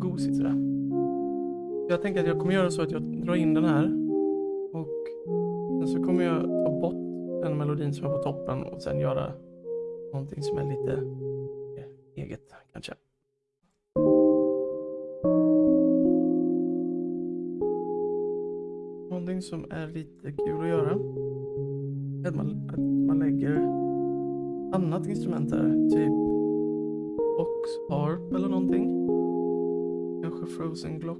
gosigt sådär. Jag tänker att jag kommer göra så att jag drar in den här och sen så kommer jag ta bort den melodin som är på toppen och sen göra någonting som är lite eget kanske. Någonting som är lite kul att göra är att man, att man lägger annat instrument där. typ box harp eller någonting. Frozen glock.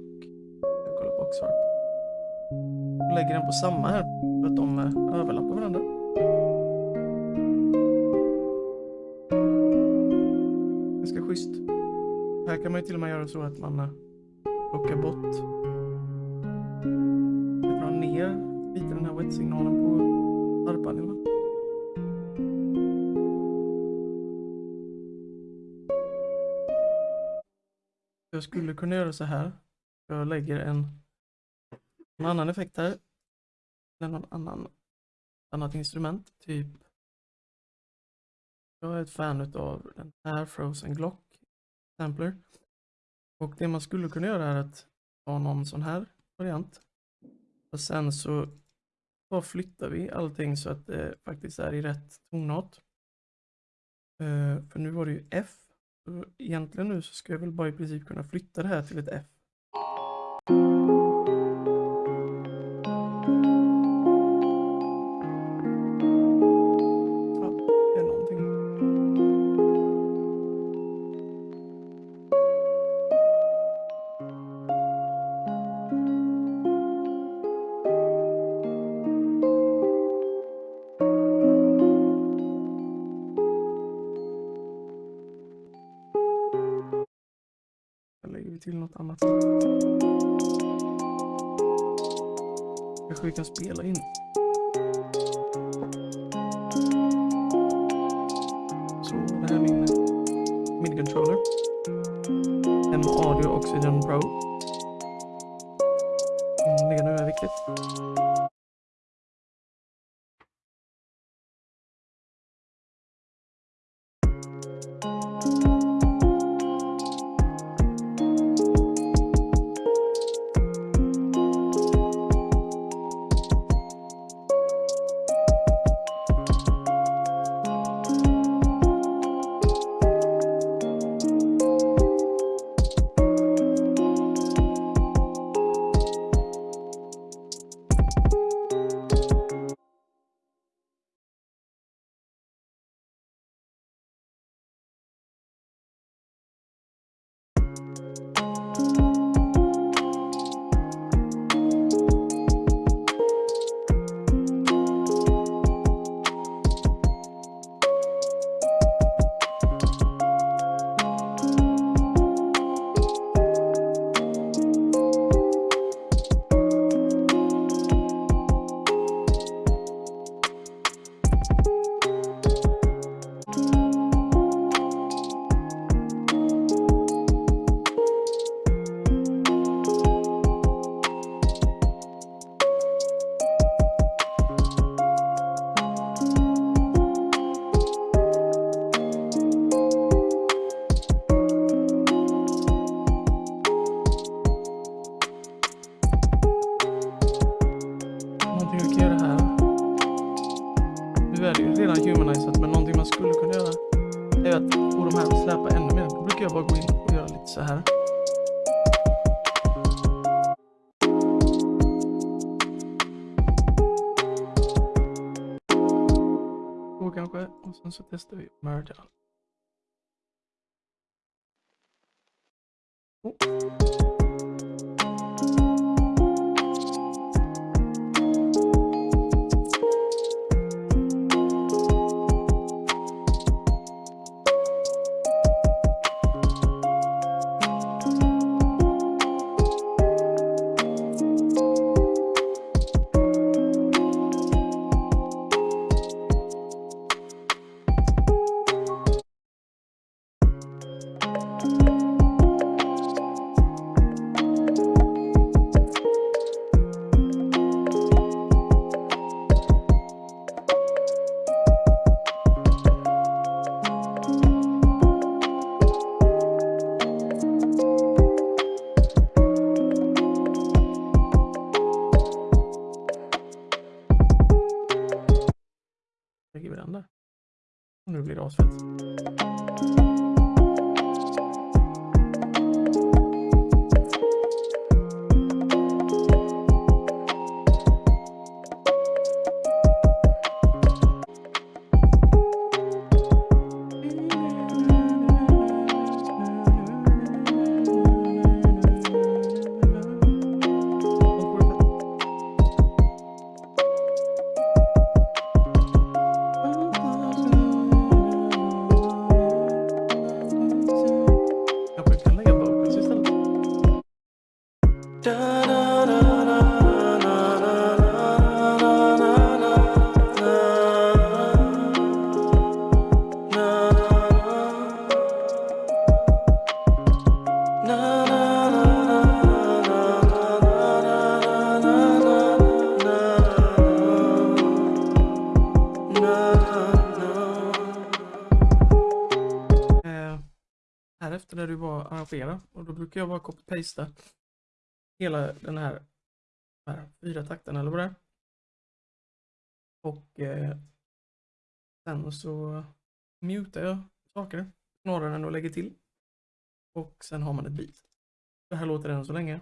Jag kollar på harp. Jag lägger den på samma här för att de eh, överlappar varandra. Ganska schysst. Här kan man ju till och med göra så att man eh, plockar bort jag drar ner lite den här wet-signalen på harpan. Jag skulle kunna göra så här. Jag lägger en, en annan effekt här. Eller någon annan annat instrument. Typ. Jag är ett fan av den här Frozen Glock Sampler. Och det man skulle kunna göra är att ta någon sån här variant. Och sen så bara flyttar vi allting så att det faktiskt är i rätt tonart. Eh, för nu var det ju F. Egentligen nu så ska jag väl bara i princip kunna flytta det här till ett F. Till något annat. Kanske vi kan spela in. Så det här är min midi-controller. En Audio Oxygen Pro. Om det nu är viktigt. Släpa ännu mer. Då brukar jag bara gå in och göra lite så här. Så kanske. Och sen så testar vi merge allt. Oh. inspirerande. Och nu blir det asfett. Efter när du var arrangera och då brukar jag bara copy-pasta hela den här, här fyra takterna eller vad det är. Och eh, sen så mutar jag saker snarare än att lägga till. Och sen har man ett beat. Det här låter än så länge.